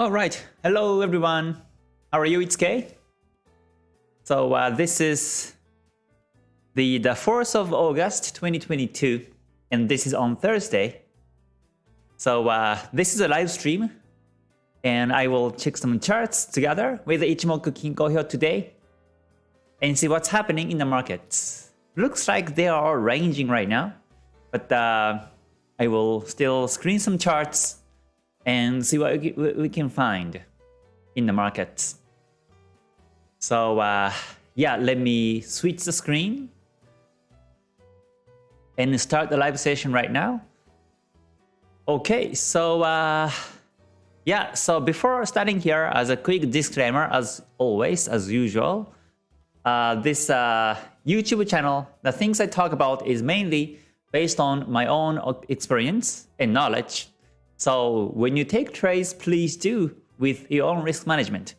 All right. Hello, everyone. How are you? It's Kay. So uh, this is the, the 4th of August 2022, and this is on Thursday. So uh, this is a live stream, and I will check some charts together with Ichimoku Kinko here today and see what's happening in the markets. Looks like they are ranging right now, but uh, I will still screen some charts and see what we can find in the markets. So uh, yeah, let me switch the screen and start the live session right now. Okay, so uh, yeah, so before starting here, as a quick disclaimer, as always, as usual, uh, this uh, YouTube channel, the things I talk about is mainly based on my own experience and knowledge so when you take trades, please do with your own risk management.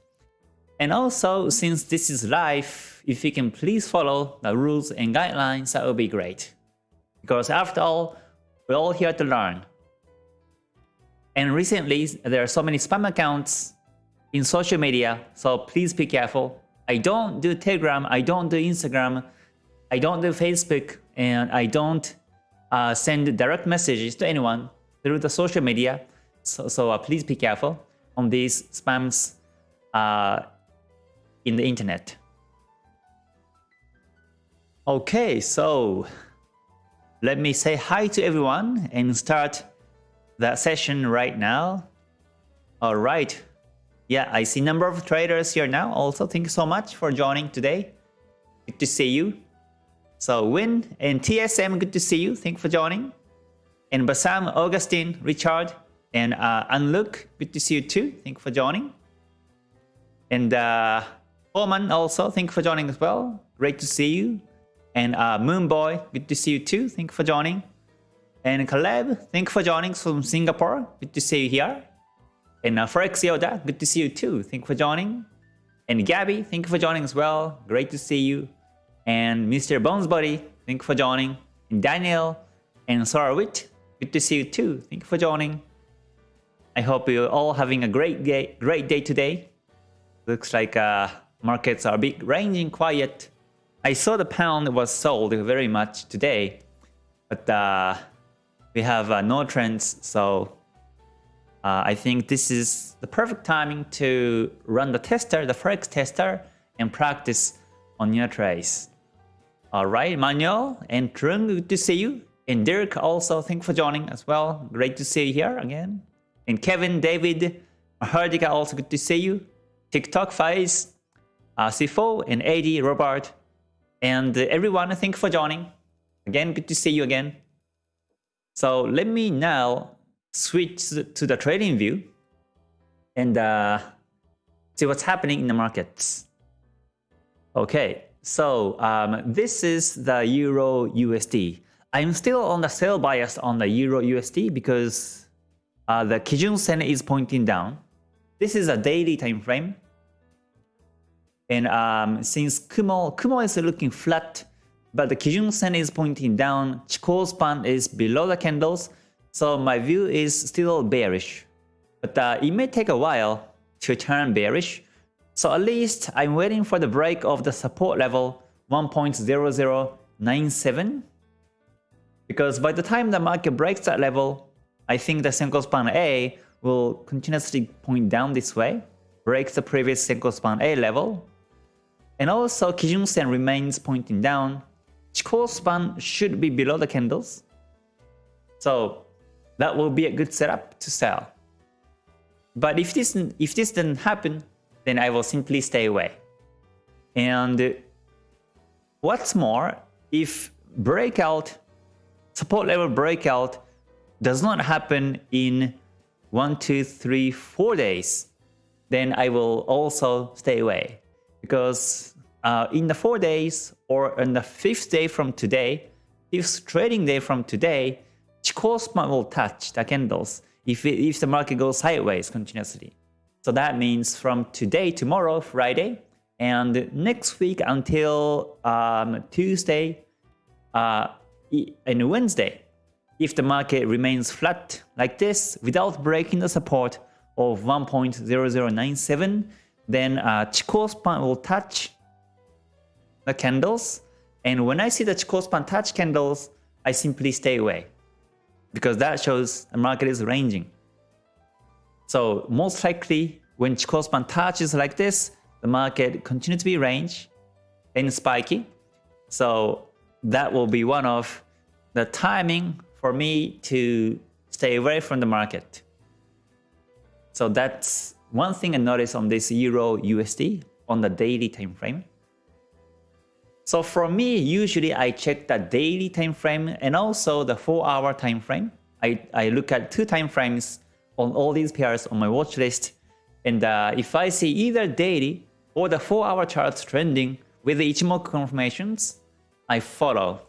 And also, since this is live, if you can please follow the rules and guidelines, that would be great. Because after all, we're all here to learn. And recently, there are so many spam accounts in social media, so please be careful. I don't do Telegram, I don't do Instagram, I don't do Facebook, and I don't uh, send direct messages to anyone through the social media. So, so uh, please be careful on these spams uh, in the internet. Okay, so let me say hi to everyone and start the session right now. All right. Yeah, I see number of traders here now. Also, thank you so much for joining today. Good to see you. So Win and TSM, good to see you. Thank you for joining. And Basam, Augustine, Richard, and uh, Anluk, good to see you too. Thank you for joining. And uh, Oman also, thank you for joining as well. Great to see you. And uh, Moonboy, good to see you too. Thank you for joining. And Caleb, thank you for joining from Singapore. Good to see you here. And uh, Forex Yoda, good to see you too. Thank you for joining. And Gabby, thank you for joining as well. Great to see you. And Mr. Bonesbody, thank you for joining. And Daniel and Sarawit, Good to see you too. Thank you for joining. I hope you're all having a great day, great day today. Looks like uh, markets are big, ranging quiet. I saw the pound was sold very much today, but uh, we have uh, no trends, so uh, I think this is the perfect timing to run the tester, the Forex tester, and practice on your trades. Alright, Manuel and Trung, good to see you. And Dirk also, thank you for joining as well. Great to see you here again. And Kevin, David, Hardika, also good to see you. TikTok, Faiz, uh, Sifo, and AD, Robert, and everyone, thank you for joining. Again, good to see you again. So let me now switch to the trading view and uh, see what's happening in the markets. Okay, so um, this is the Euro USD. I'm still on the sell bias on the Euro USD because uh, the Kijun Sen is pointing down. This is a daily time frame. And um, since Kumo, Kumo is looking flat, but the Kijun Sen is pointing down, Chikou span is below the candles, so my view is still bearish. But uh, it may take a while to turn bearish, so at least I'm waiting for the break of the support level 1.0097 because by the time the market breaks that level, I think the Senko span A will continuously point down this way, break the previous Senko span A level, and also Kijun Sen remains pointing down. Chikou span should be below the candles. So that will be a good setup to sell. But if this if this doesn't happen, then I will simply stay away. And what's more, if breakout support level breakout does not happen in 1, 2, 3, 4 days, then I will also stay away. Because uh, in the 4 days or on the 5th day from today, if trading day from today, Chikou span will touch the candles if, it, if the market goes sideways continuously. So that means from today, tomorrow, Friday, and next week until um, Tuesday, uh, and Wednesday. If the market remains flat like this without breaking the support of 1.0097, then uh, Chikou span will touch the candles. And when I see the Chikou span touch candles, I simply stay away because that shows the market is ranging. So most likely when Chikou span touches like this, the market continue to be range and spiky. So that will be one of the timing for me to stay away from the market. So that's one thing I noticed on this Euro USD on the daily time frame. So for me, usually I check the daily time frame and also the 4 hour time frame. I, I look at two time frames on all these pairs on my watch list. And uh, if I see either daily or the 4 hour charts trending with the Ichimoku confirmations, I follow.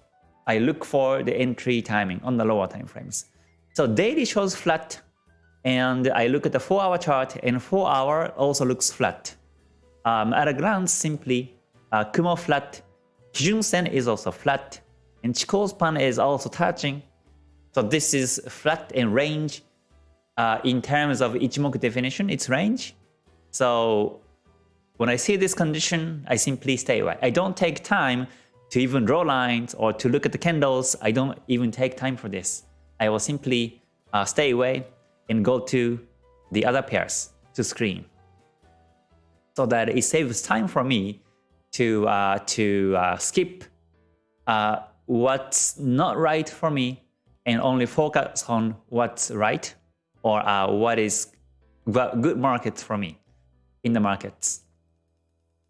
I look for the entry timing on the lower time frames. So daily shows flat and I look at the 4 hour chart and 4 hour also looks flat. Um, at a glance, simply uh, Kumo flat, Kijun Sen is also flat, and Chikou span is also touching. So this is flat and range. Uh, in terms of Ichimoku definition, it's range. So when I see this condition, I simply stay away. I don't take time to even draw lines or to look at the candles. I don't even take time for this. I will simply uh, stay away and go to the other pairs to screen so that it saves time for me to uh, to uh, skip uh, what's not right for me and only focus on what's right or uh, what is good markets for me in the markets.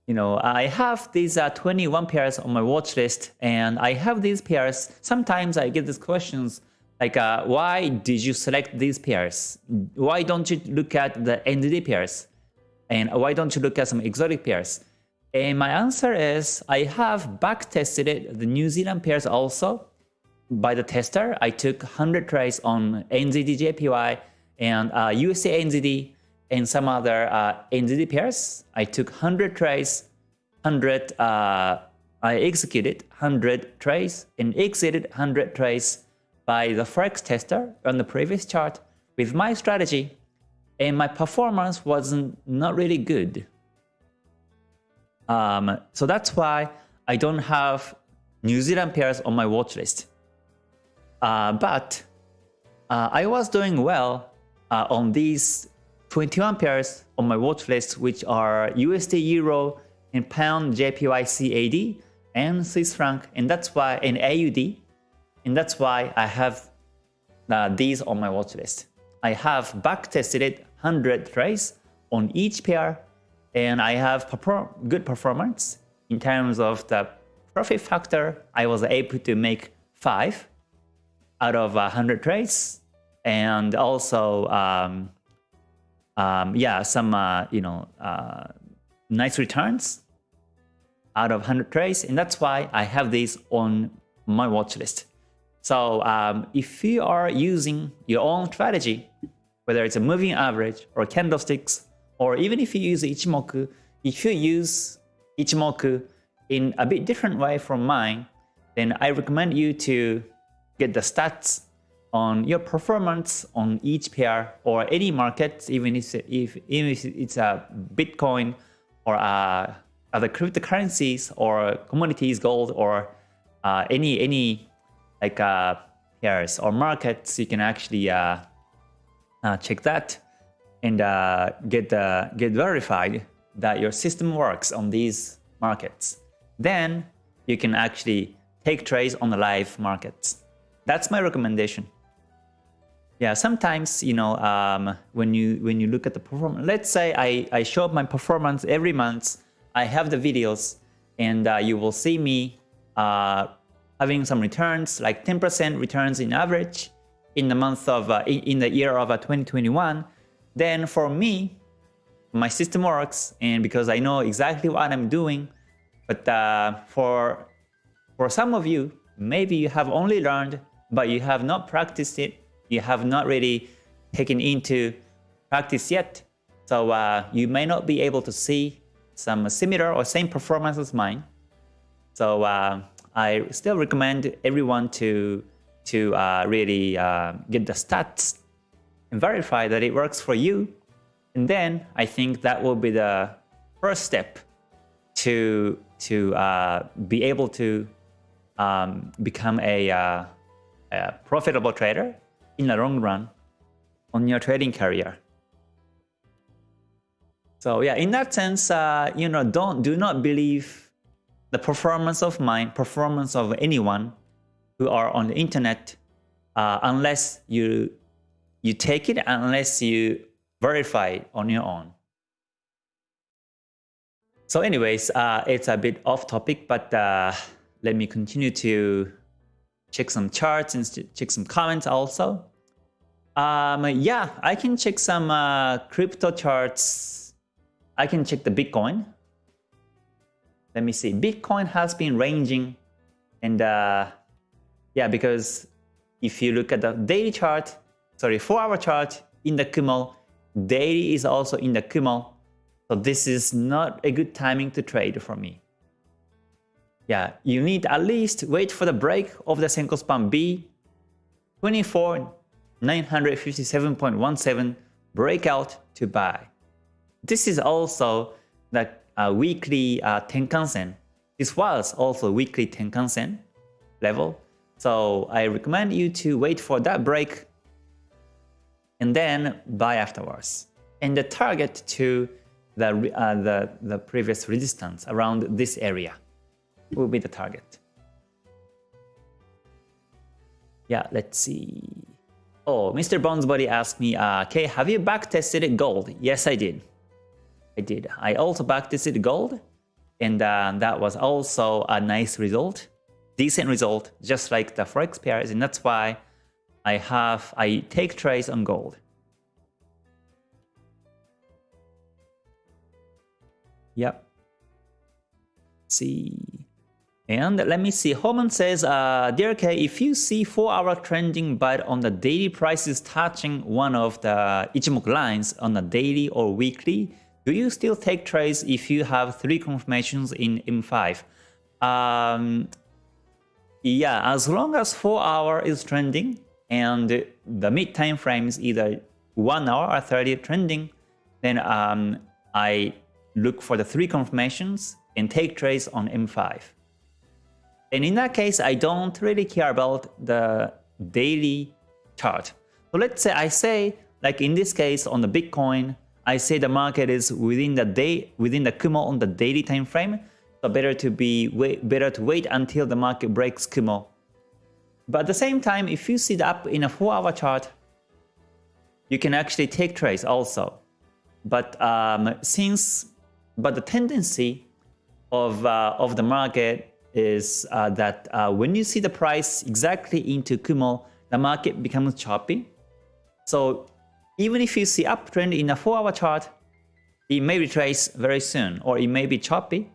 You know, I have these uh, 21 pairs on my watch list and I have these pairs. Sometimes I get these questions like, uh, why did you select these pairs? Why don't you look at the NZD pairs? And why don't you look at some exotic pairs? And my answer is I have back tested the New Zealand pairs also by the tester. I took 100 trades on NZD-JPY and uh, USA NZD and some other uh, NZD pairs. I took 100 trades, 100, uh, I executed 100 trades and exited 100 trades by the Forex tester on the previous chart with my strategy and my performance wasn't not really good. Um, so that's why I don't have New Zealand pairs on my watch list. Uh, but uh, I was doing well uh, on these 21 pairs on my watch list, which are USD Euro and Pound JPY CAD and Swiss franc, and that's why in AUD, and that's why I have uh, these on my watch list. I have back tested it 100 trades on each pair and I have perform good performance in terms of the profit factor. I was able to make 5 out of 100 trades and also um, um, yeah some uh, you know uh, nice returns out of 100 trades and that's why I have these on my watch list. So um, if you are using your own strategy, whether it's a moving average or candlesticks or even if you use Ichimoku, if you use Ichimoku in a bit different way from mine, then I recommend you to get the stats on your performance on each pair or any market, even if, if, even if it's a Bitcoin or uh, other cryptocurrencies or commodities, gold or uh, any any like uh, pairs or markets, you can actually uh, uh, check that and uh, get, get verified that your system works on these markets. Then you can actually take trades on the live markets. That's my recommendation. Yeah, sometimes, you know, um, when you when you look at the performance, let's say I, I show up my performance every month, I have the videos, and uh, you will see me uh, having some returns, like 10% returns in average in the month of, uh, in the year of uh, 2021, then for me, my system works and because I know exactly what I'm doing. But uh, for, for some of you, maybe you have only learned, but you have not practiced it. You have not really taken into practice yet. So uh, you may not be able to see some similar or same performance as mine. So uh, I still recommend everyone to to uh, really uh, get the stats and verify that it works for you And then I think that will be the first step to to uh, be able to um, become a, uh, a profitable trader in the long run on your trading career. So yeah, in that sense, uh, you know, don't do not believe the performance of mine, performance of anyone who are on the internet, uh, unless you you take it, unless you verify it on your own. So anyways, uh, it's a bit off topic, but uh, let me continue to check some charts and check some comments also. Um, yeah, I can check some uh, crypto charts. I can check the Bitcoin. Let me see. Bitcoin has been ranging and uh, yeah, because if you look at the daily chart, sorry, 4 hour chart in the Kumo, daily is also in the Kumo. So this is not a good timing to trade for me. Yeah, you need at least wait for the break of the Senko span B, 24,957.17 breakout to buy. This is also the uh, weekly uh, Tenkan-sen. This was also weekly Tenkan-sen level. So I recommend you to wait for that break and then buy afterwards. And the target to the, uh, the, the previous resistance around this area will be the target. Yeah, let's see. Oh, Mr. Bonesbody asked me, uh, okay, have you backtested gold? Yes, I did. I did. I also backtested gold, and uh, that was also a nice result, decent result, just like the forex pairs, and that's why I have I take trades on gold. Yep. Let's see. And let me see, Homan says, uh, Dear K, if you see 4-hour trending but on the daily prices touching one of the Ichimoku lines on a daily or weekly, do you still take trades if you have 3 confirmations in M5? Um, yeah, as long as 4 hour is trending and the mid time frame is either 1 hour or 30 trending, then um, I look for the 3 confirmations and take trades on M5. And in that case, I don't really care about the daily chart. So let's say I say, like in this case on the Bitcoin, I say the market is within the day, within the Kumo on the daily time frame. So better to be wait, better to wait until the market breaks Kumo. But at the same time, if you see the up in a four-hour chart, you can actually take trades also. But um, since, but the tendency of uh, of the market is uh, that uh, when you see the price exactly into Kumo, the market becomes choppy. So even if you see uptrend in a 4-hour chart, it may retrace very soon or it may be choppy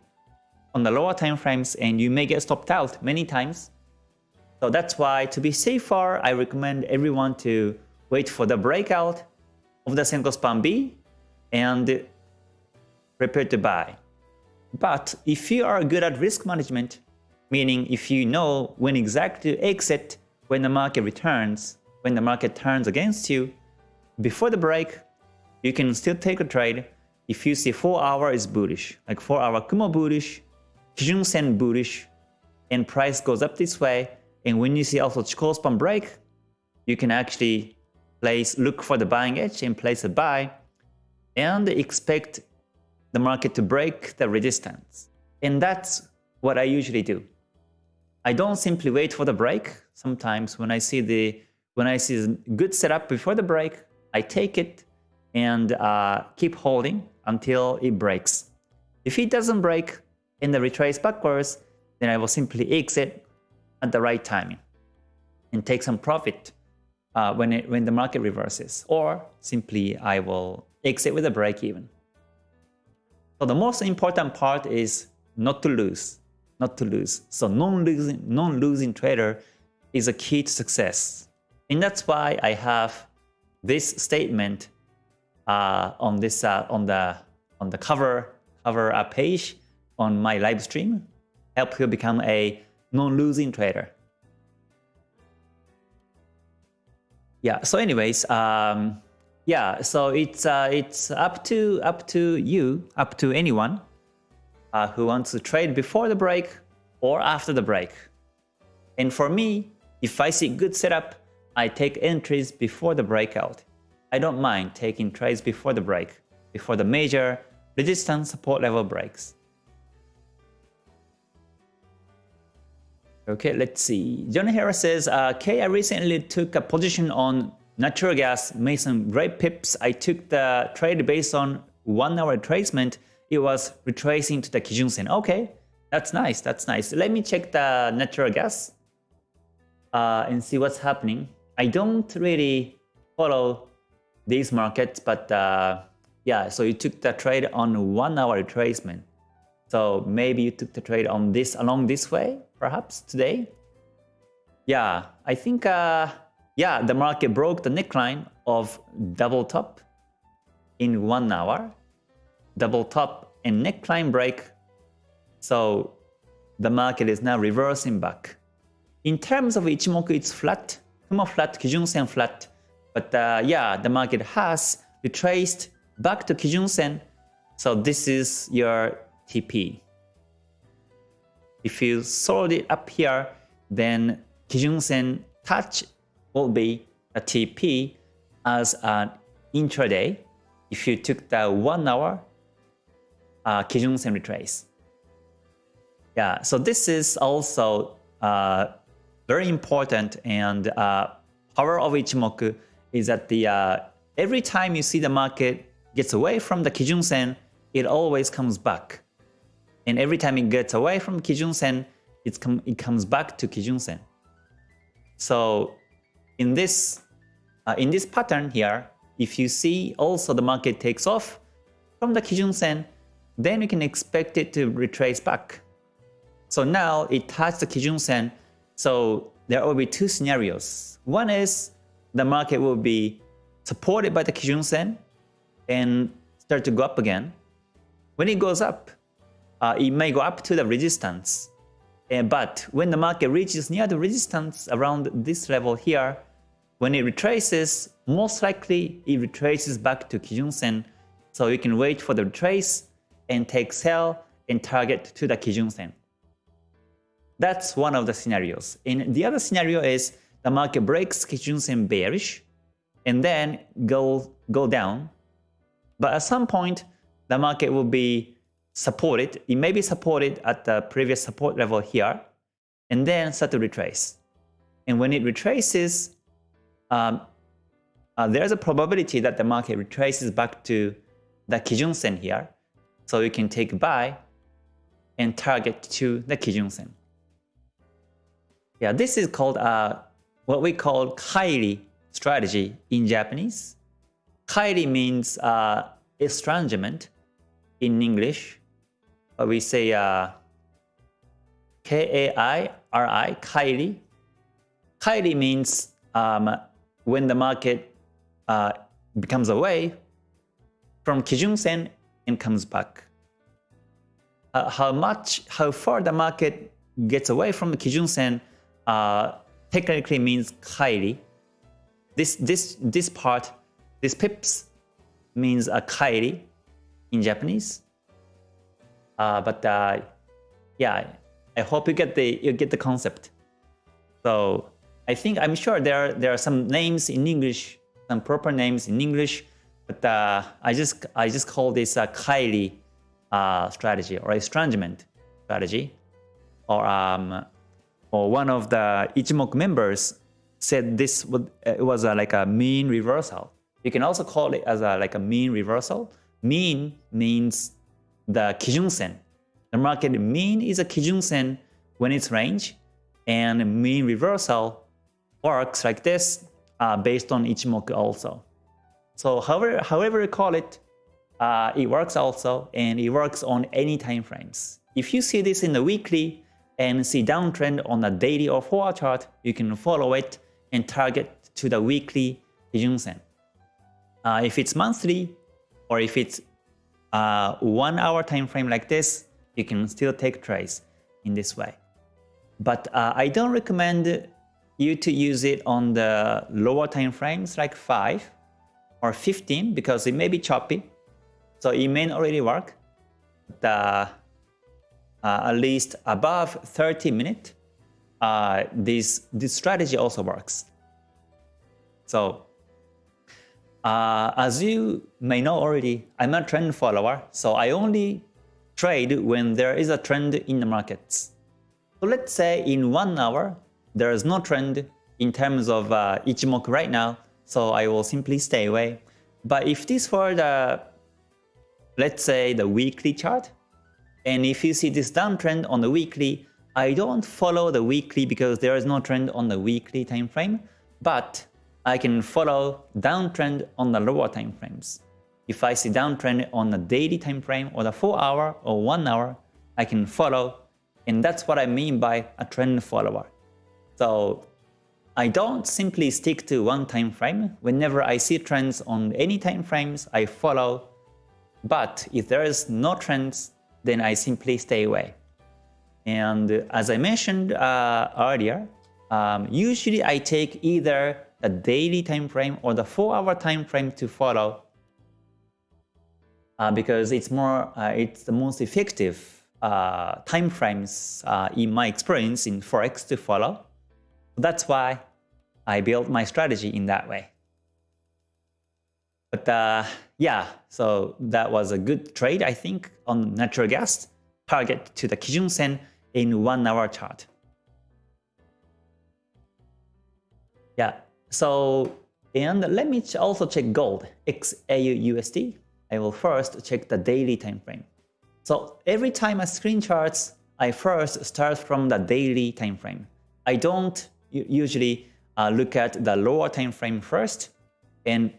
on the lower time frames and you may get stopped out many times. So that's why to be safer, I recommend everyone to wait for the breakout of the Senko Span B and prepare to buy. But if you are good at risk management, meaning if you know when exactly to exit when the market returns, when the market turns against you, before the break, you can still take a trade if you see 4 hour is bullish, like 4 hour Kumo bullish, Kijun Sen bullish, and price goes up this way, and when you see also Chikou span break, you can actually place look for the buying edge and place a buy, and expect the market to break the resistance. And that's what I usually do. I don't simply wait for the break. Sometimes when I see the when I see a good setup before the break, I take it and uh, keep holding until it breaks. If it doesn't break and the retrace backwards, then I will simply exit at the right timing and take some profit uh, when it when the market reverses, or simply I will exit with a break even. So the most important part is not to lose not to lose. So non-losing non-losing trader is a key to success. And that's why I have this statement uh, on this uh, on the on the cover cover uh, page on my live stream. Help you become a non-losing trader. Yeah. So, anyways, um, yeah, so it's uh, it's up to up to you, up to anyone uh, who wants to trade before the break or after the break. And for me, if I see good setup, I take entries before the breakout. I don't mind taking trades before the break, before the major resistance support level breaks. Okay, let's see. John Harris says, uh, K, I recently took a position on natural gas, made some great pips. I took the trade based on one hour retracement. It was retracing to the Kijun Sen. Okay, that's nice. That's nice. Let me check the natural gas uh, and see what's happening. I don't really follow these markets, but uh, yeah, so you took the trade on one hour retracement. So maybe you took the trade on this along this way, perhaps today. Yeah, I think uh, yeah, the market broke the neckline of double top in one hour. Double top and neckline break. So the market is now reversing back. In terms of Ichimoku, it's flat. Kumo flat, Kijun Sen flat. But uh, yeah, the market has retraced back to Kijun Sen. So this is your TP. If you sold it up here, then Kijun Sen touch will be a TP as an intraday if you took the one hour uh, Kijun Sen retrace. Yeah, so this is also uh, very important and uh, power of Ichimoku is that the uh, every time you see the market gets away from the Kijun Sen, it always comes back. And every time it gets away from Kijun Sen, it's com it comes back to Kijun Sen. So in this uh, in this pattern here, if you see also the market takes off from the Kijun Sen, then we can expect it to retrace back. So now it touched the Kijun Sen, so there will be two scenarios. One is the market will be supported by the Kijun Sen and start to go up again. When it goes up, uh, it may go up to the resistance. Uh, but when the market reaches near the resistance around this level here, when it retraces, most likely it retraces back to Kijun Sen. So you can wait for the retrace and take sell and target to the Kijun Sen. That's one of the scenarios. And the other scenario is the market breaks Kijun Sen bearish and then go, go down. But at some point, the market will be supported. It may be supported at the previous support level here, and then start to retrace. And when it retraces, um, uh, there's a probability that the market retraces back to the Kijun Sen here. So you can take buy and target to the Kijun Sen. Yeah, this is called uh, what we call Kairi strategy in Japanese. Kairi means uh, estrangement in English we say uh, K-A-I-R-I, Kairi. Kairi means um, when the market uh, becomes away from Kijun Sen and comes back. Uh, how much, how far the market gets away from the Kijun Sen uh, technically means Kairi. This, this, this part, this pips means a Kairi in Japanese. Uh, but uh, yeah, I hope you get the you get the concept. So I think I'm sure there are, there are some names in English, some proper names in English, but uh, I just I just call this a Kairi uh, strategy or estrangement strategy, or um, or one of the Ichimoku members said this would it was like a mean reversal. You can also call it as a like a mean reversal. Mean means the Kijun Sen. The market mean is a Kijun Sen when it's range, and mean reversal works like this uh, based on Ichimoku also. So however, however you call it, uh, it works also, and it works on any time frames. If you see this in the weekly and see downtrend on a daily or 4 hour chart, you can follow it and target to the weekly Kijun Sen. Uh, if it's monthly, or if it's uh, one hour time frame like this, you can still take trades in this way. But uh, I don't recommend you to use it on the lower time frames like 5 or 15 because it may be choppy. So it may not really work. The, uh, at least above 30 minutes, uh, this, this strategy also works. So uh, as you may know already, I'm a trend follower, so I only trade when there is a trend in the markets. So let's say in one hour, there is no trend in terms of uh, Ichimoku right now, so I will simply stay away. But if this were the, let's say the weekly chart, and if you see this downtrend on the weekly, I don't follow the weekly because there is no trend on the weekly time frame, but I can follow downtrend on the lower time frames. If I see downtrend on the daily time frame or the 4 hour or 1 hour, I can follow and that's what I mean by a trend follower. So I don't simply stick to one time frame. Whenever I see trends on any time frames, I follow. But if there is no trends, then I simply stay away. And as I mentioned uh, earlier, um, usually I take either the daily time frame or the 4-hour time frame to follow uh, because it's more uh, it's the most effective uh, time frames uh, in my experience in Forex to follow. That's why I built my strategy in that way. But uh, yeah, so that was a good trade, I think, on natural gas, target to the Kijun Sen in one hour chart. Yeah, so, and let me also check gold, XAUUSD. I will first check the daily time frame. So every time I screen charts, I first start from the daily time frame. I don't usually uh, look at the lower time frame first and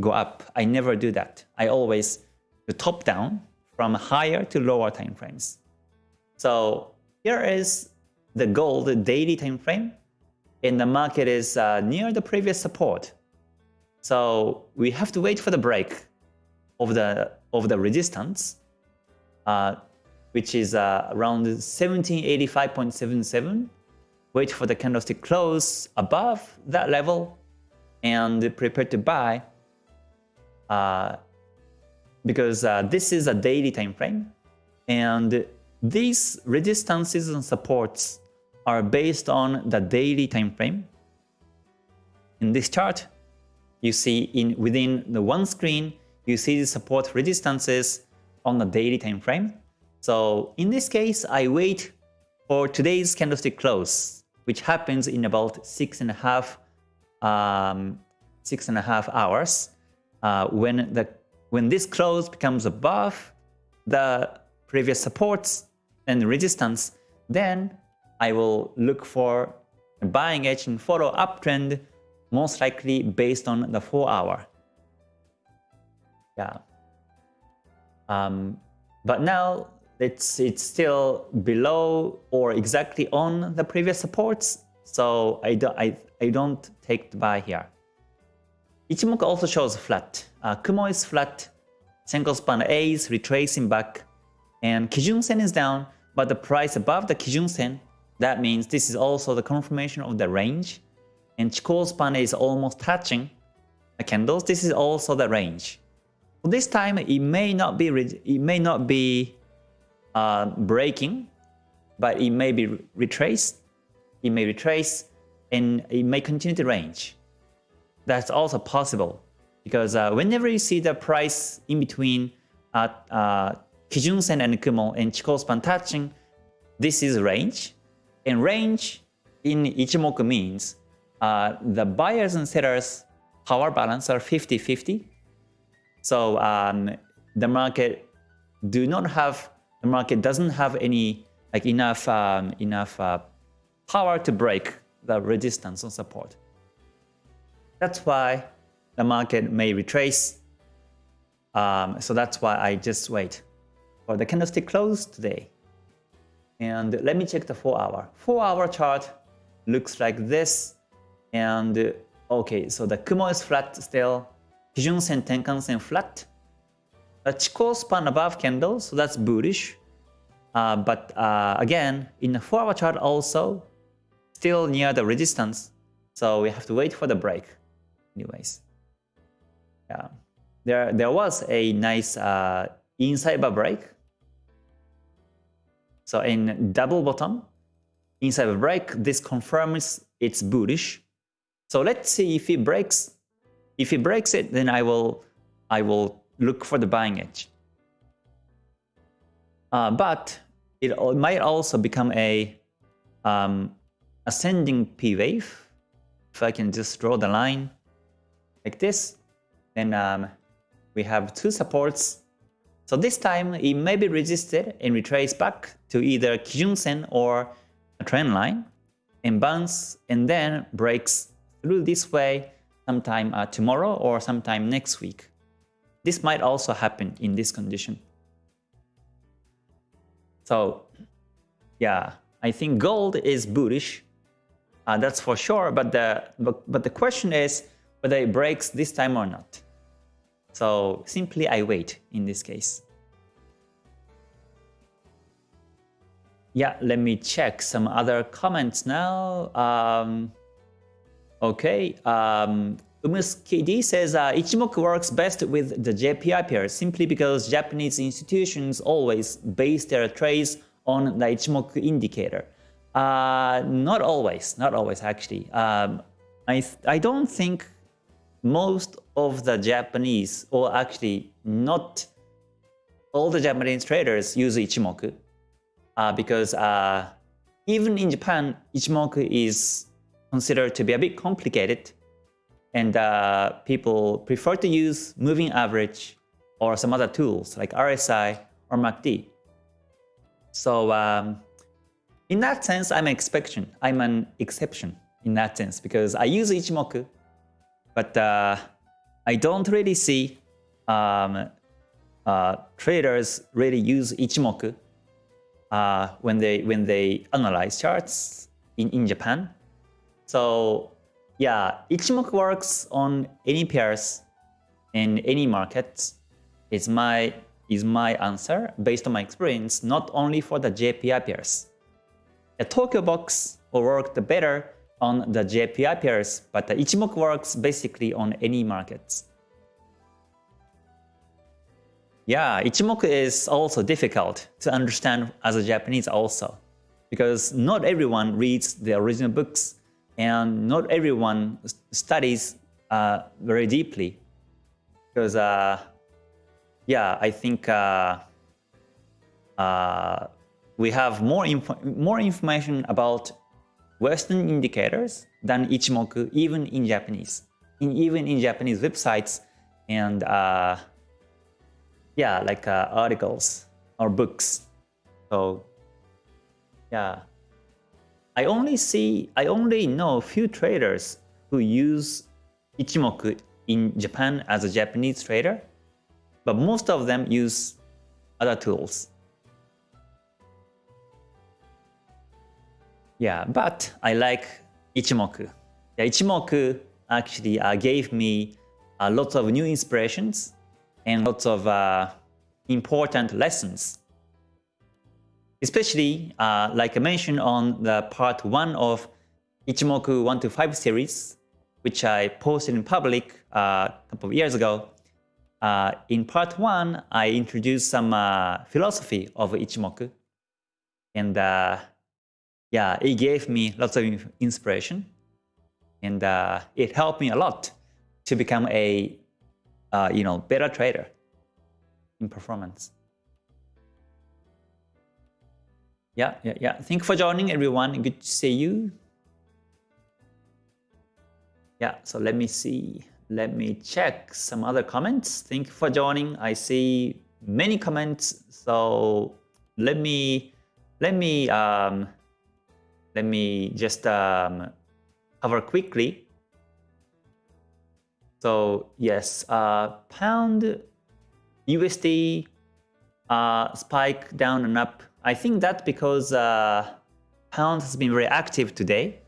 go up. I never do that. I always do top down from higher to lower time frames. So here is the gold daily time frame and the market is uh, near the previous support. So we have to wait for the break of the of the resistance uh, which is uh, around 1785.77. Wait for the candlestick close above that level and prepare to buy uh, because uh, this is a daily time frame and these resistances and supports are based on the daily time frame. In this chart, you see in within the one screen, you see the support resistances on the daily time frame. So in this case, I wait for today's candlestick close, which happens in about six and a half, um, six and a half hours. Uh, when the when this close becomes above the previous supports and resistance, then I will look for buying edge and follow uptrend, most likely based on the 4 hour. Yeah. Um, but now it's, it's still below or exactly on the previous supports, so I don't, I, I don't take the buy here. Ichimoku also shows flat. Uh, Kumo is flat, Senko span A is retracing back, and Kijun Sen is down, but the price above the Kijun Sen, that means this is also the confirmation of the range, and Chikou span A is almost touching the candles, this is also the range. This time it may not be it may not be uh, breaking, but it may be retraced. It may retrace and it may continue to range. That's also possible because uh, whenever you see the price in between uh, uh, Kijun Sen and Kumo and Chikou span touching, this is range. And range in Ichimoku means uh, the buyers and sellers power balance are 50-50 so um, the market do not have the market doesn't have any like enough um, enough uh, power to break the resistance and support. That's why the market may retrace. Um, so that's why I just wait for the candlestick close today. And let me check the 4 hour. 4 hour chart looks like this. And okay, so the Kumo is flat still. Kijun Sen, Tenkan Sen flat. A Chikou span above candle, so that's bullish. Uh, but uh, again, in the 4 hour chart also, still near the resistance. So we have to wait for the break anyways. Yeah, there there was a nice uh, inside bar break. So in double bottom, inside a break, this confirms it's bullish. So let's see if it breaks. If it breaks it, then I will I will look for the buying edge. Uh, but it might also become a um, ascending P wave. If I can just draw the line like this, then um, we have two supports. So this time it may be resisted and retrace back to either Kijun Sen or a trend line and bounce and then breaks through this way sometime uh, tomorrow or sometime next week. This might also happen in this condition. So yeah, I think gold is bullish. Uh, that's for sure. But the but, but the question is whether it breaks this time or not. So simply I wait in this case. Yeah, let me check some other comments now. Um, okay, um, Umus KD says uh, Ichimoku works best with the JPY pair simply because Japanese institutions always base their trades on the Ichimoku indicator. Uh, not always, not always actually. Um, I, I don't think most of the Japanese, or actually not all the Japanese traders use Ichimoku uh, because uh, even in Japan, Ichimoku is considered to be a bit complicated and uh, people prefer to use moving average or some other tools like RSI or MACD. So um, in that sense, I'm an exception. I'm an exception in that sense because I use Ichimoku, but uh, I don't really see um, uh, traders really use Ichimoku uh, when they when they analyze charts in, in Japan. So yeah, Ichimoku works on any pairs in any markets. Is my is my answer based on my experience, not only for the JPY pairs. A Tokyo box will work better on the JPY pairs, but the Ichimoku works basically on any markets. Yeah, Ichimoku is also difficult to understand as a Japanese also, because not everyone reads the original books and not everyone studies uh, very deeply. Because uh, yeah, I think uh, uh, we have more inf more information about Western indicators than Ichimoku, even in Japanese, in, even in Japanese websites and uh, yeah, like uh, articles or books. So yeah, I only see, I only know a few traders who use Ichimoku in Japan as a Japanese trader but most of them use other tools. Yeah, but I like Ichimoku. Yeah, Ichimoku actually uh, gave me uh, lots of new inspirations and lots of uh, important lessons. Especially, uh, like I mentioned on the part 1 of Ichimoku 1 to 5 series, which I posted in public uh, a couple of years ago, uh, in part one, I introduced some uh, philosophy of Ichimoku. And uh, yeah, it gave me lots of inspiration. And uh, it helped me a lot to become a you know better trader in performance. Yeah, yeah, yeah. Thank you for joining everyone. Good to see you. Yeah, so let me see. Let me check some other comments. Thank you for joining. I see many comments. So let me let me um, let me just um, cover quickly. So yes, uh, pound USD uh, spike down and up. I think that because uh, pound has been very active today,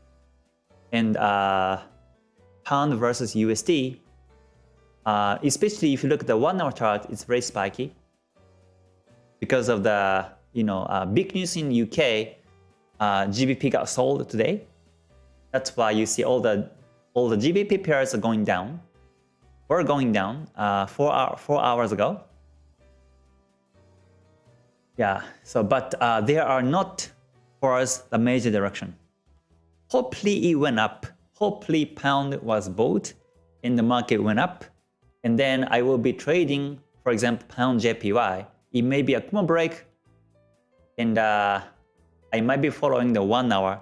and uh, pound versus USD, uh, especially if you look at the one hour chart, it's very spiky because of the you know uh, big news in UK. Uh, GBP got sold today. That's why you see all the all the GBP pairs are going down were going down uh, four, hour, four hours ago. Yeah, so but uh, they are not for us the major direction. Hopefully it went up. Hopefully pound was bought and the market went up. And then I will be trading, for example, pound JPY. It may be a Kumo break and uh, I might be following the one hour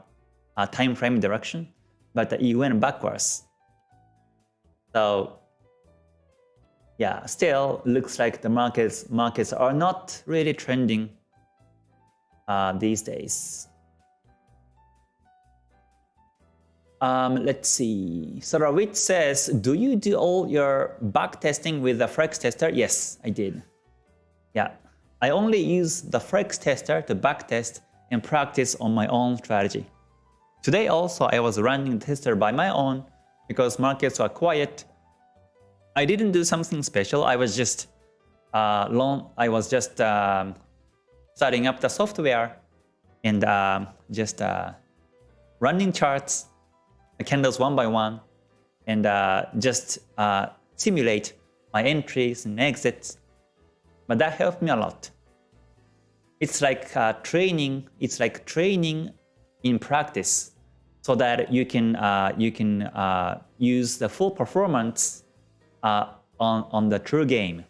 uh, time frame direction, but it went backwards. So yeah, still looks like the markets markets are not really trending uh, these days. Um, let's see. Sorawit says, do you do all your back testing with the Forex tester? Yes, I did. Yeah, I only use the Forex tester to back test and practice on my own strategy. Today also I was running the tester by my own because markets were quiet I didn't do something special. I was just uh, long. I was just um, starting up the software and uh, just uh, running charts, candles one by one, and uh, just uh, simulate my entries and exits. But that helped me a lot. It's like uh, training. It's like training in practice, so that you can you can use the full performance uh, on, on the true game.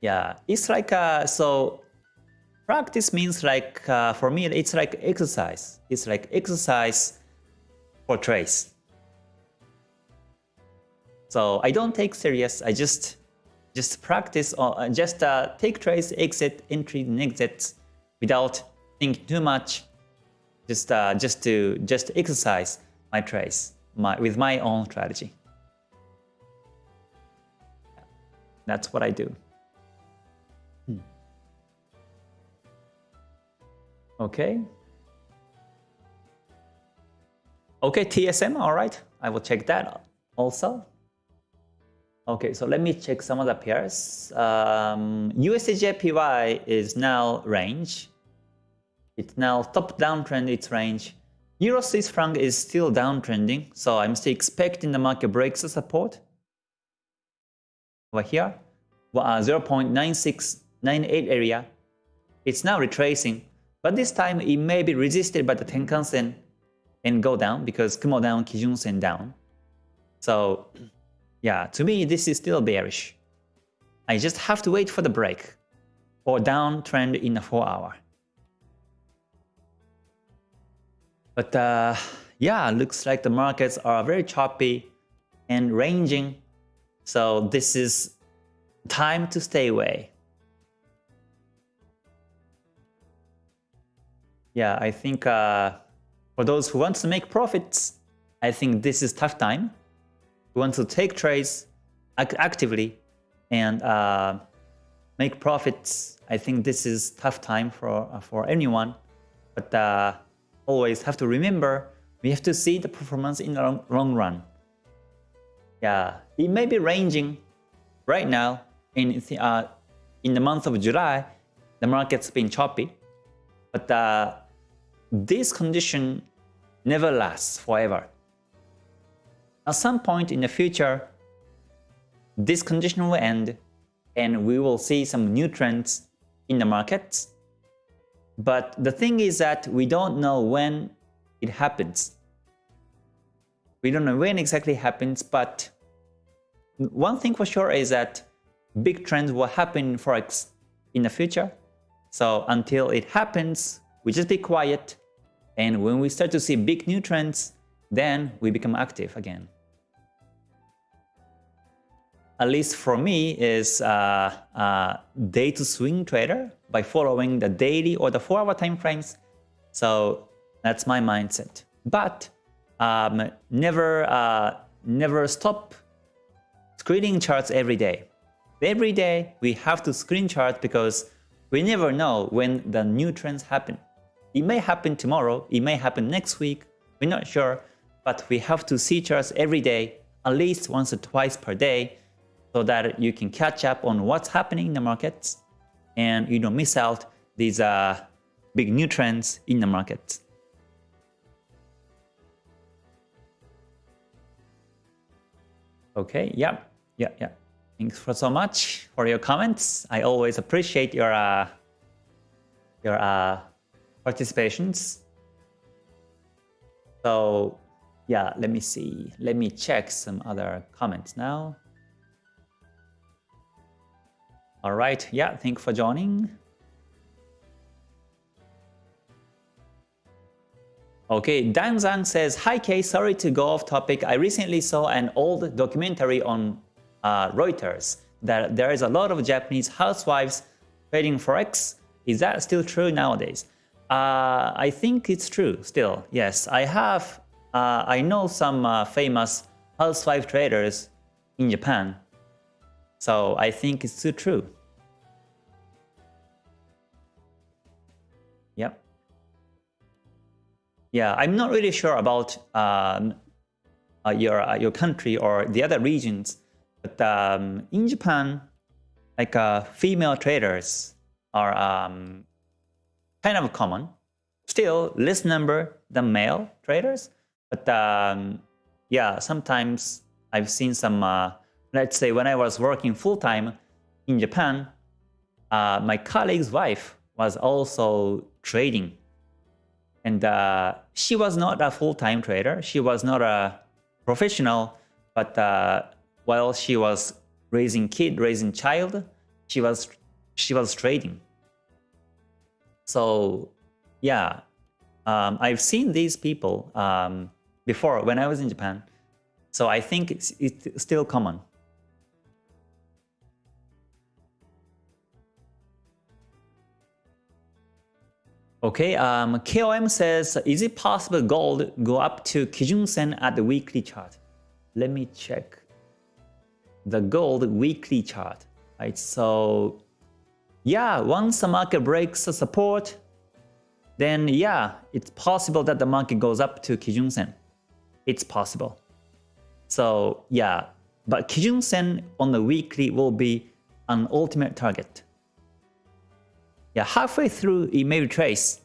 Yeah, it's like, uh, so practice means like, uh, for me, it's like exercise. It's like exercise for trace. So I don't take serious, I just just practice or uh, just uh, take trace, exit, entry, and exits without thinking too much. Just uh, just to just exercise my trace my, with my own strategy. That's what I do. Hmm. Okay. Okay, TSM, all right. I will check that also. Okay, so let me check some of the pairs. Um, USDJPY is now range. It's now top downtrend, its range. Euro Swiss franc is still downtrending, so I'm still expecting the market breaks the support over here, uh, 0.9698 area. It's now retracing, but this time it may be resisted by the Tenkan Sen and go down because Kumo down, Kijun Sen down. So yeah, to me this is still bearish. I just have to wait for the break or downtrend in a 4 hour. But uh, yeah, looks like the markets are very choppy and ranging. So this is time to stay away. Yeah, I think uh, for those who want to make profits, I think this is tough time. Who want to take trades act actively and uh, make profits, I think this is tough time for for anyone. But uh, always have to remember, we have to see the performance in the long, long run. Yeah, it may be ranging right now in, uh, in the month of July, the market's been choppy, but uh, this condition never lasts forever. At some point in the future, this condition will end and we will see some new trends in the markets but the thing is that we don't know when it happens. We don't know when exactly happens, but one thing for sure is that big trends will happen in Forex in the future. So until it happens, we just be quiet. And when we start to see big new trends, then we become active again. At least for me is uh, uh, day to swing trader by following the daily or the 4-hour time frames. So that's my mindset. But um, never, uh, never stop screening charts every day. Every day we have to screen chart because we never know when the new trends happen. It may happen tomorrow, it may happen next week, we're not sure, but we have to see charts every day, at least once or twice per day, so that you can catch up on what's happening in the markets and you don't miss out these uh, big new trends in the markets. Okay, yeah, yeah, yeah. Thanks for so much for your comments. I always appreciate your uh, your uh, participations. So yeah, let me see. Let me check some other comments now. All right, yeah, thank you for joining. Okay, Dan Zhang says, Hi Kay, sorry to go off topic. I recently saw an old documentary on uh, Reuters that there is a lot of Japanese housewives trading Forex. Is that still true nowadays? Uh, I think it's true still, yes. I have, uh, I know some uh, famous housewife traders in Japan. So I think it's still true. Yep. Yeah, I'm not really sure about um, uh, your uh, your country or the other regions, but um, in Japan, like uh, female traders are um, kind of common. Still, less number than male traders, but um, yeah, sometimes I've seen some. Let's say when I was working full time in Japan, uh, my colleague's wife was also trading and uh, she was not a full-time trader. She was not a professional, but uh, while she was raising kid, raising child, she was she was trading. So yeah, um, I've seen these people um, before when I was in Japan. So I think it's, it's still common. Okay, um, KOM says, is it possible gold go up to Kijun Sen at the weekly chart? Let me check the gold weekly chart. Right, so yeah, once the market breaks the support, then yeah, it's possible that the market goes up to Kijun Sen. It's possible. So yeah, but Kijun Sen on the weekly will be an ultimate target. Yeah, halfway through it may retrace.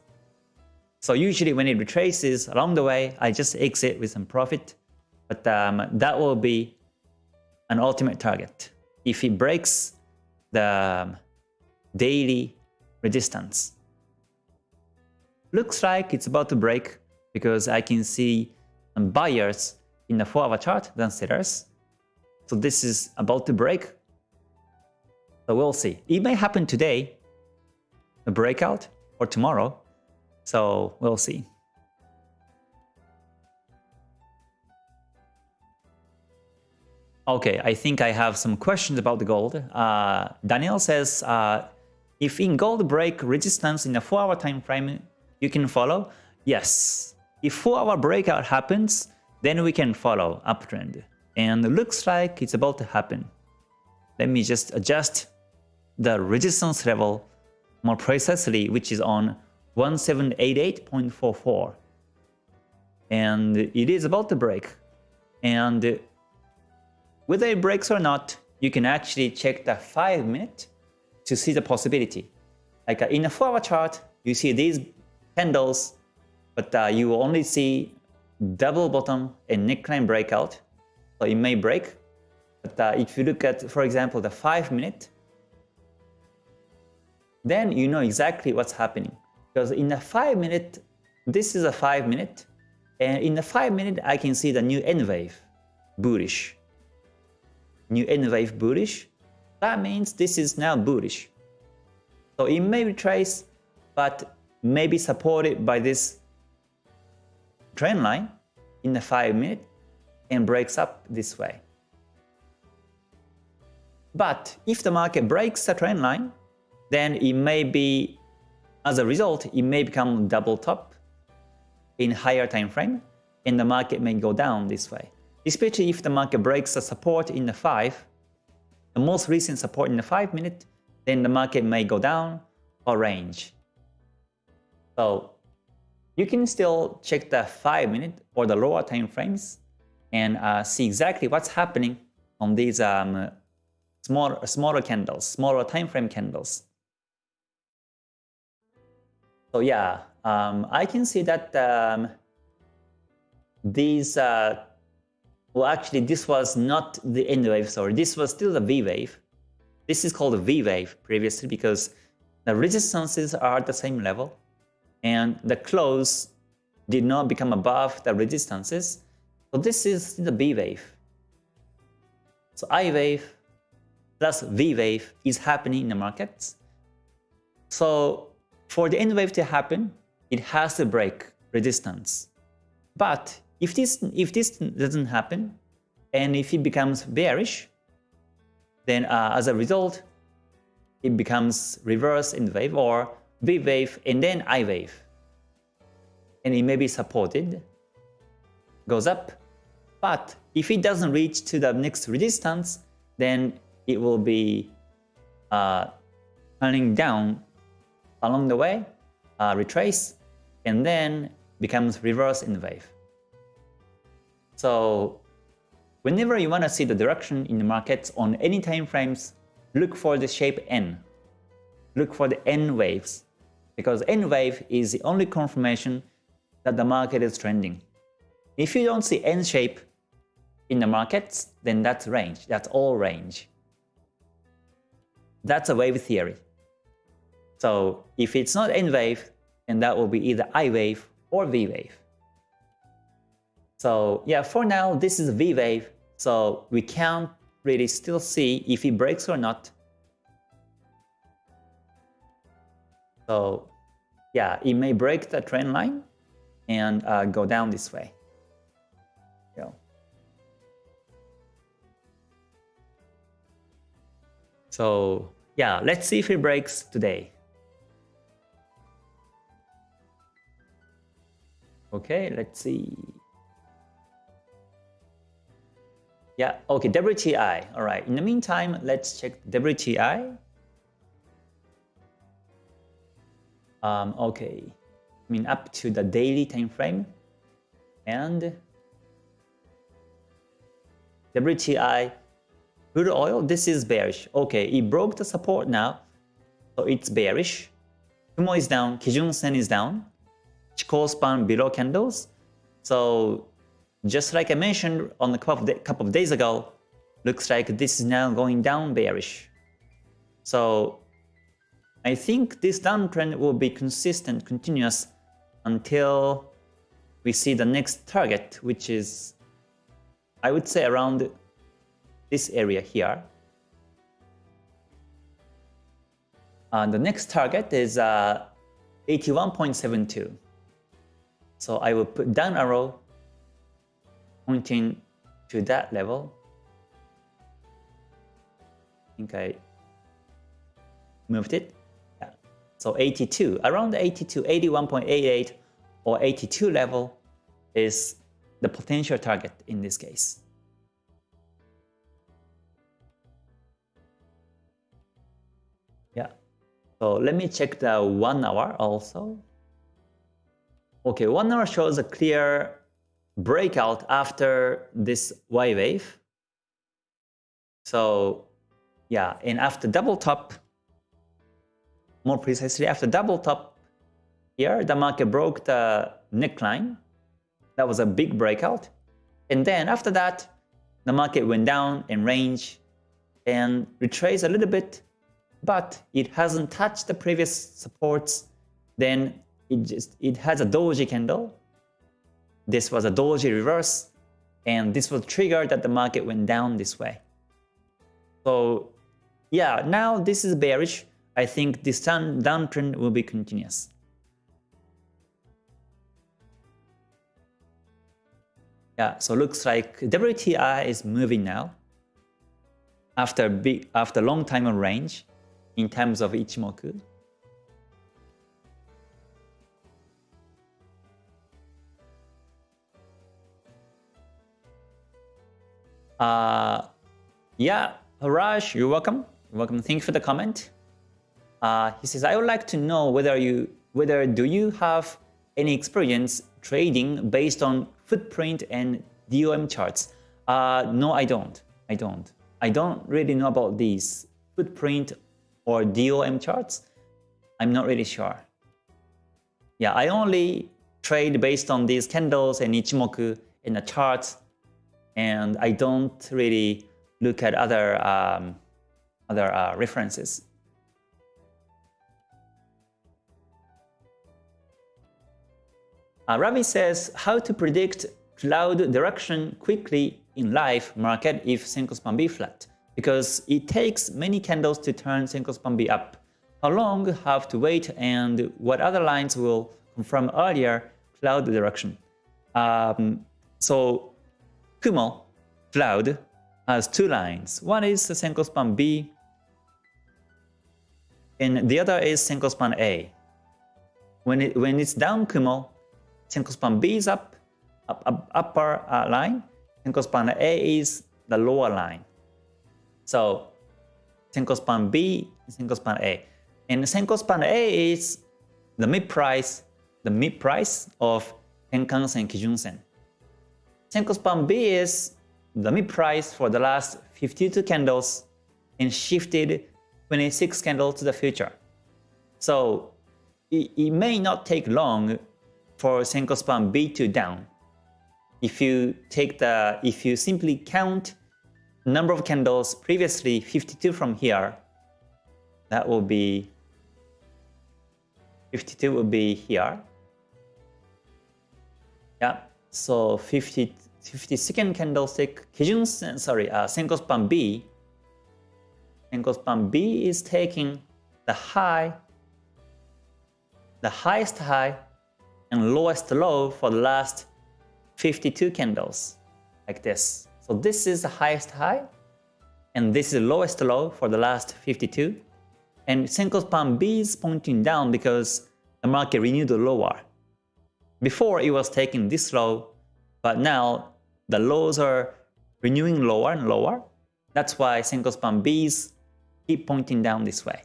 So usually when it retraces along the way, I just exit with some profit. But um, that will be an ultimate target. If it breaks the um, daily resistance. Looks like it's about to break because I can see buyers in the 4-hour chart than sellers. So this is about to break. So we'll see. It may happen today, a breakout or tomorrow. So we'll see. Okay, I think I have some questions about the gold. Uh, Daniel says, uh, if in gold break resistance in a 4-hour time frame, you can follow? Yes. If 4-hour breakout happens, then we can follow uptrend. And looks like it's about to happen. Let me just adjust the resistance level more precisely, which is on 1788.44. And it is about to break. And whether it breaks or not, you can actually check the 5 minute to see the possibility. Like uh, in a 4 hour chart, you see these candles, but uh, you will only see double bottom and neckline breakout. So it may break. But uh, if you look at, for example, the 5 minute, then you know exactly what's happening. Because in a 5 minute, this is a 5 minute, and in the 5 minute I can see the new N wave, bullish. New N wave bullish, that means this is now bullish. So it may retrace, but may be supported by this trend line in the 5 minute and breaks up this way. But if the market breaks the trend line, then it may be, as a result, it may become double top in higher time frame, and the market may go down this way. Especially if the market breaks the support in the 5, the most recent support in the 5 minute, then the market may go down or range. So you can still check the 5 minute or the lower time frames and uh, see exactly what's happening on these um, smaller, smaller candles, smaller time frame candles. So yeah, um, I can see that um, these uh, well actually this was not the N wave, sorry, this was still the V wave. This is called a V wave previously because the resistances are at the same level and the close did not become above the resistances. So this is the V wave. So I wave plus V wave is happening in the markets. So for the N wave to happen, it has to break resistance. But if this if this doesn't happen, and if it becomes bearish, then uh, as a result, it becomes reverse N wave or V wave and then I wave. And it may be supported, goes up. But if it doesn't reach to the next resistance, then it will be uh, turning down along the way, uh, retrace, and then becomes reverse in the wave. So whenever you want to see the direction in the markets on any time frames, look for the shape N. Look for the N waves because N wave is the only confirmation that the market is trending. If you don't see N shape in the markets, then that's range. That's all range. That's a wave theory. So if it's not N wave, then that will be either I wave or V wave. So yeah, for now, this is V wave, so we can't really still see if it breaks or not. So yeah, it may break the trend line and uh, go down this way. Yeah. So yeah, let's see if it breaks today. Okay, let's see. Yeah, okay, WTI. All right, in the meantime, let's check WTI. Um, okay, I mean up to the daily time frame and WTI crude oil. This is bearish. Okay, it broke the support now, so it's bearish. Kumo is down, Kijun Sen is down. Span below candles. So just like I mentioned on a couple of, couple of days ago, looks like this is now going down bearish. So I think this downtrend will be consistent, continuous until we see the next target, which is, I would say around this area here. Uh, the next target is uh, 81.72. So I will put down arrow pointing to that level. I think I moved it. Yeah. So 82, around 82, 81.88 or 82 level is the potential target in this case. Yeah. So let me check the one hour also. Okay, one hour shows a clear breakout after this Y wave. So yeah, and after double top, more precisely after double top here, the market broke the neckline. That was a big breakout. And then after that, the market went down in range and retraced a little bit, but it hasn't touched the previous supports. Then it just it has a doji candle. This was a doji reverse, and this was triggered that the market went down this way. So yeah, now this is bearish. I think this down downtrend will be continuous. Yeah, so looks like WTI is moving now after big after long time of range in terms of Ichimoku. Uh, yeah, Raj, you're welcome. You're welcome. Thank you for the comment. Uh, he says, I would like to know whether you whether do you have any experience trading based on footprint and DOM charts? Uh, no, I don't. I don't. I don't really know about these footprint or DOM charts. I'm not really sure. Yeah, I only trade based on these candles and Ichimoku in the charts and I don't really look at other um, other uh, references. Uh, Ravi says how to predict cloud direction quickly in live market if single span B flat because it takes many candles to turn single span B up. How long have to wait and what other lines will confirm earlier cloud direction. Um, so Kumo cloud has two lines. One is Senko span B and the other is Senko span A. When, it, when it's down Kumo, Senko span B is up, up, up upper uh, line, Senko span A is the lower line. So Senko span B, Senko span A. And Senko span A is the mid price, the mid price of Tenkan-sen, Kijun-sen. Senko span B is the mid price for the last 52 candles and shifted 26 candles to the future. So it, it may not take long for Senko span B to down. If you take the, if you simply count number of candles previously 52 from here, that will be 52 will be here. Yeah, so 50, 52nd candlestick, Kijun, sorry, uh, Senko span B, Senko span B is taking the high, the highest high and lowest low for the last 52 candles, like this. So this is the highest high, and this is the lowest low for the last 52. And Senko span B is pointing down because the market renewed the lower. Before it was taking this low, but now the lows are renewing lower and lower. That's why Senko span Bs keep pointing down this way.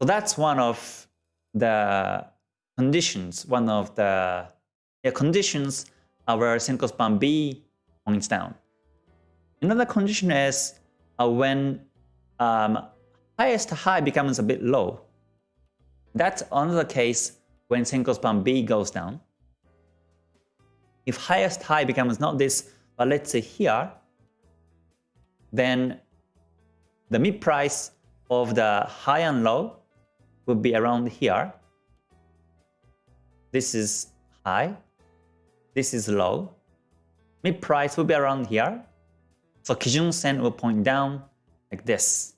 So that's one of the conditions, one of the yeah, conditions where Senko span B points down. Another condition is uh, when um, highest high becomes a bit low. That's another case when Senko span B goes down. If highest high becomes not this, but let's say here, then the mid price of the high and low would be around here. This is high, this is low. Mid price will be around here. So Kijun Sen will point down like this.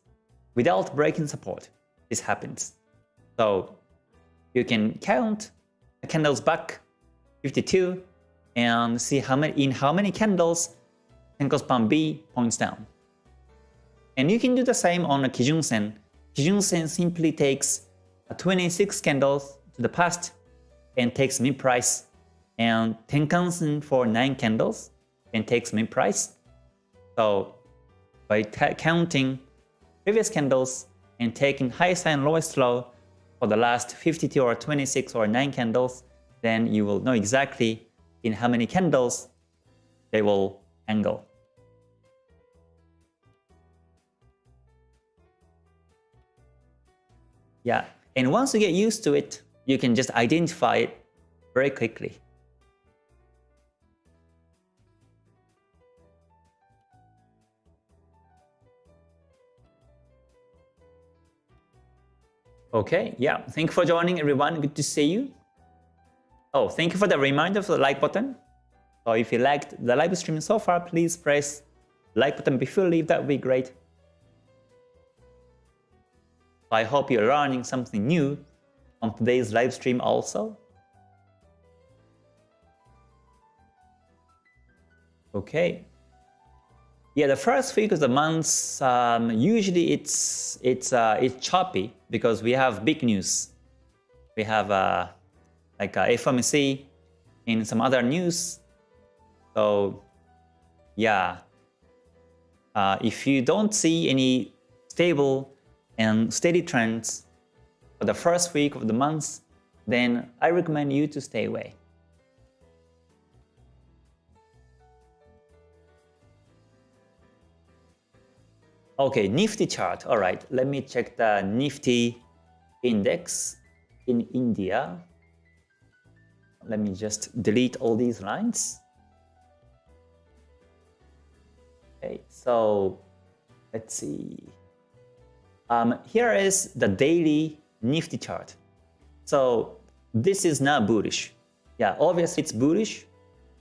Without breaking support, this happens. So you can count the candles back 52 and see how many in how many candles Senko span B points down. And you can do the same on a Kijun Sen. Kijun Sen simply takes 26 candles to the past and takes mid price and Tenkan Sen for 9 candles and takes mid price. So by counting previous candles and taking highest and lowest low, for the last 52 or 26 or 9 candles, then you will know exactly in how many candles they will angle. Yeah, and once you get used to it, you can just identify it very quickly. Okay, yeah. Thank you for joining everyone. Good to see you. Oh, thank you for the reminder for the like button. So if you liked the live stream so far, please press like button before you leave. That would be great. I hope you're learning something new on today's live stream also. Okay, yeah, the first week of the month, um, usually it's it's uh, it's choppy because we have big news. We have uh, like uh, FOMC in some other news. So yeah, uh, if you don't see any stable and steady trends for the first week of the month, then I recommend you to stay away. Okay, Nifty chart. All right, let me check the Nifty index in India. Let me just delete all these lines. Okay, so let's see. Um, here is the daily Nifty chart. So this is now bullish. Yeah, obviously it's bullish.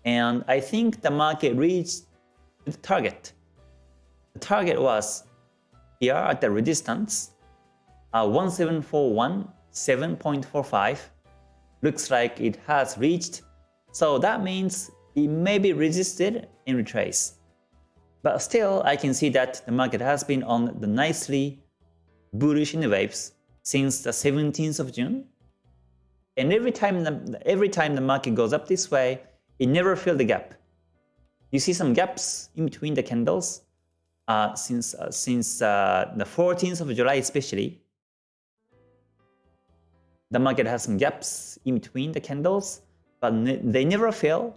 And I think the market reached the target. The target was here at the resistance, uh, 1741.7.45. Looks like it has reached. So that means it may be resisted and retrace. But still, I can see that the market has been on the nicely bullish in the waves since the 17th of June. And every time the, every time the market goes up this way, it never filled the gap. You see some gaps in between the candles uh, since uh, since uh, the 14th of July especially. The market has some gaps in between the candles, but ne they never fail.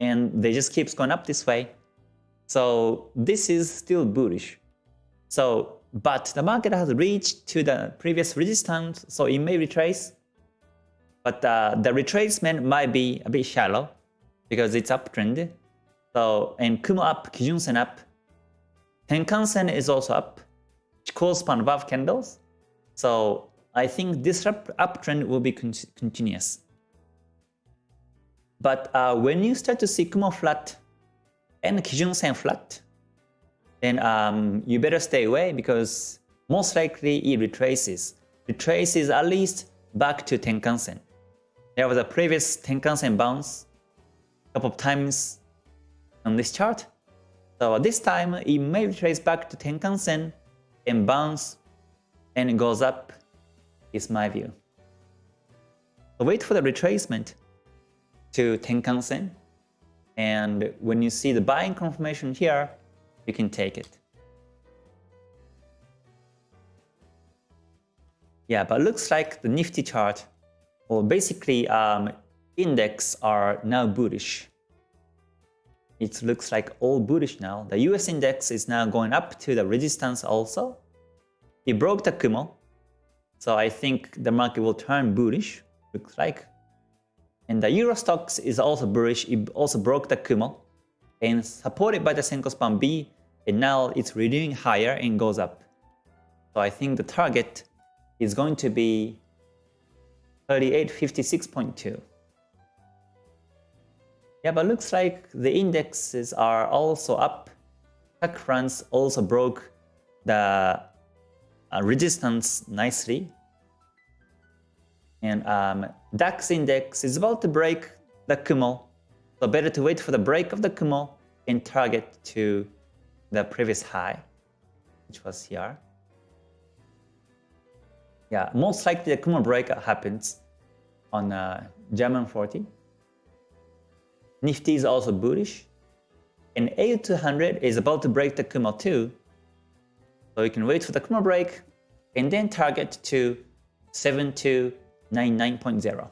And they just keeps going up this way. So this is still bullish. So, but the market has reached to the previous resistance, so it may retrace. But uh, the retracement might be a bit shallow because it's uptrend. So, and Kumo up, Kijun Sen up. Tenkan Sen is also up, which span above candles. So I think this up uptrend will be con continuous. But uh, when you start to see Kumo flat and Kijun Sen flat, then um, you better stay away because most likely it retraces. Retraces at least back to Tenkan Sen. There was a previous Tenkan Sen bounce a couple of times on this chart. So this time it may retrace back to Tenkan Sen and bounce and it goes up is my view. So wait for the retracement to Tenkan Sen and when you see the buying confirmation here, you can take it. Yeah, but looks like the Nifty chart, or basically um, index are now bullish. It looks like all bullish now. The US index is now going up to the resistance also. It broke the Kumo, so I think the market will turn bullish, looks like. And the Euro stocks is also bullish, it also broke the Kumo and supported by the Senko Span B, and now it's renewing higher and goes up. So I think the target is going to be 3856.2. Yeah, but looks like the indexes are also up. Tech France also broke the uh, resistance nicely. And um, DAX index is about to break the Kumo. So better to wait for the break of the Kumo and target to the previous high, which was here. Yeah, most likely the Kumo break happens on uh, German 40. Nifty is also bullish. And A200 is about to break the Kumo too. So you can wait for the Kumo break and then target to 7299.0.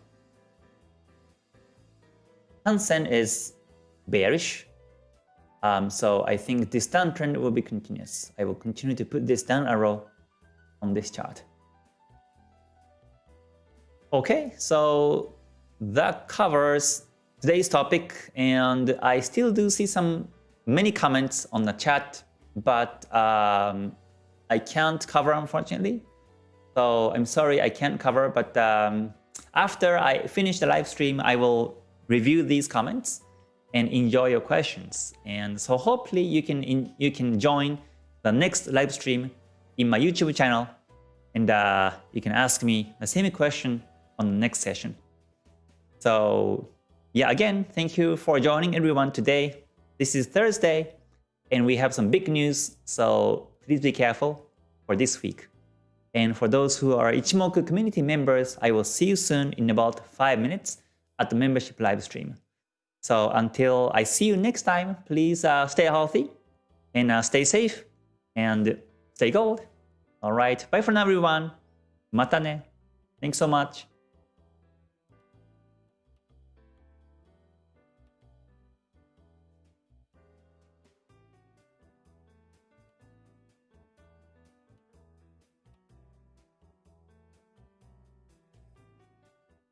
Hang Seng is bearish. Um, so I think this downtrend will be continuous. I will continue to put this down arrow on this chart. Okay, so that covers today's topic and I still do see some many comments on the chat, but um, I can't cover unfortunately. So I'm sorry I can't cover, but um, after I finish the live stream, I will review these comments and enjoy your questions. And so hopefully you can in, you can join the next live stream in my YouTube channel and uh, you can ask me the same question on the next session. So yeah, again, thank you for joining everyone today. This is Thursday, and we have some big news, so please be careful for this week. And for those who are Ichimoku community members, I will see you soon in about 5 minutes at the membership live stream. So until I see you next time, please uh, stay healthy and uh, stay safe and stay gold. Alright, bye for now everyone. Mata ne. Thanks so much.